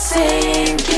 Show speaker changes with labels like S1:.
S1: Sing.